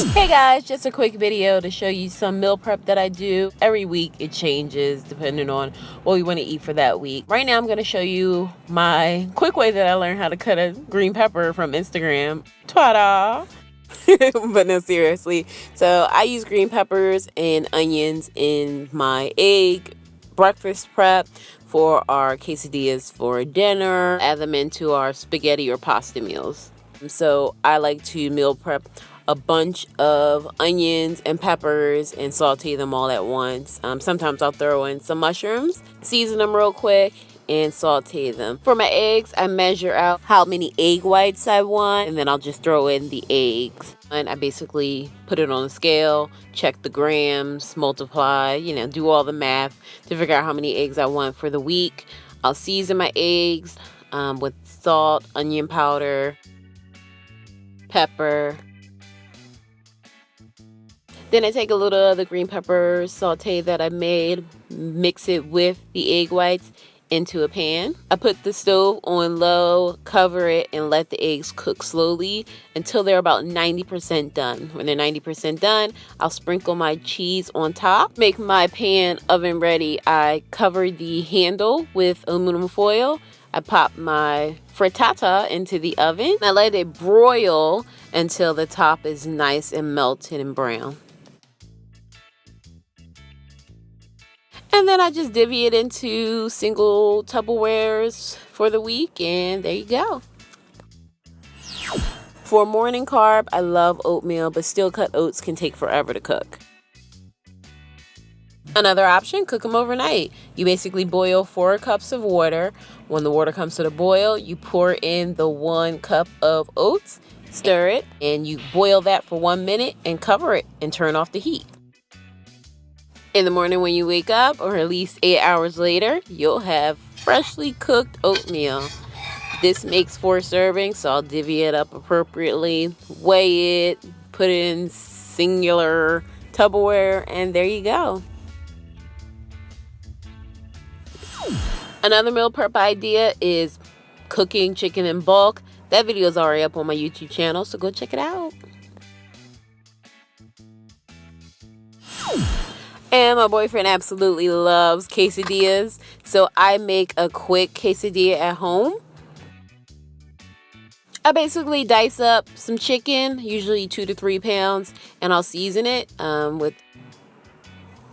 guys just a quick video to show you some meal prep that I do. Every week it changes depending on what we want to eat for that week. Right now I'm going to show you my quick way that I learned how to cut a green pepper from Instagram. Ta da! but no seriously. So I use green peppers and onions in my egg breakfast prep for our quesadillas for dinner. Add them into our spaghetti or pasta meals. So I like to meal prep a bunch of onions and peppers and saute them all at once. Um, sometimes I'll throw in some mushrooms, season them real quick, and saute them. For my eggs, I measure out how many egg whites I want, and then I'll just throw in the eggs. And I basically put it on a scale, check the grams, multiply, you know, do all the math to figure out how many eggs I want for the week. I'll season my eggs um, with salt, onion powder, pepper, then I take a little of the green pepper saute that I made, mix it with the egg whites into a pan. I put the stove on low, cover it, and let the eggs cook slowly until they're about 90% done. When they're 90% done, I'll sprinkle my cheese on top. Make my pan oven ready. I cover the handle with aluminum foil. I pop my frittata into the oven. I let it broil until the top is nice and melted and brown. And then I just divvy it into single Tupperwares for the week and there you go. For morning carb, I love oatmeal, but steel cut oats can take forever to cook. Another option, cook them overnight. You basically boil four cups of water. When the water comes to the boil, you pour in the one cup of oats, stir it, and you boil that for one minute and cover it and turn off the heat. In the morning when you wake up, or at least eight hours later, you'll have freshly cooked oatmeal. This makes four servings, so I'll divvy it up appropriately, weigh it, put it in singular Tupperware, and there you go. Another meal prep idea is cooking chicken in bulk. That video is already up on my YouTube channel, so go check it out. And my boyfriend absolutely loves quesadillas. So I make a quick quesadilla at home. I basically dice up some chicken, usually two to three pounds, and I'll season it um, with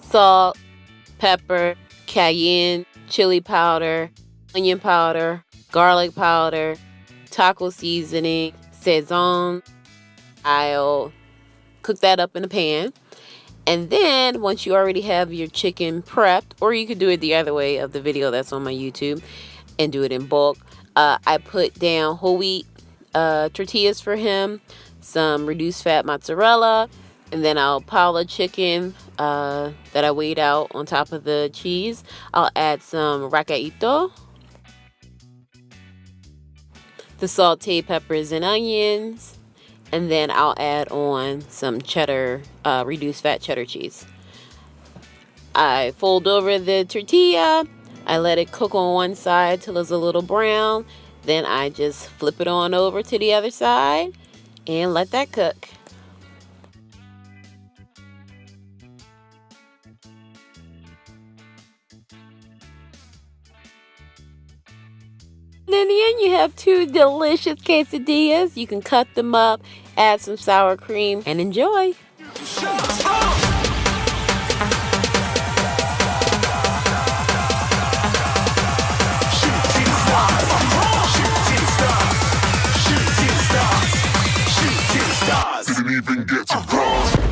salt, pepper, cayenne, chili powder, onion powder, garlic powder, taco seasoning, sazon. I'll cook that up in a pan. And then once you already have your chicken prepped, or you could do it the other way of the video that's on my YouTube and do it in bulk. Uh, I put down whole wheat uh, tortillas for him, some reduced fat mozzarella, and then I'll pile the chicken uh, that I weighed out on top of the cheese. I'll add some recadito, the sauteed peppers and onions, and then I'll add on some cheddar, uh, reduced fat cheddar cheese. I fold over the tortilla, I let it cook on one side till it's a little brown, then I just flip it on over to the other side and let that cook. And in the end, you have two delicious quesadillas. You can cut them up, add some sour cream, and enjoy. Didn't even get to cross.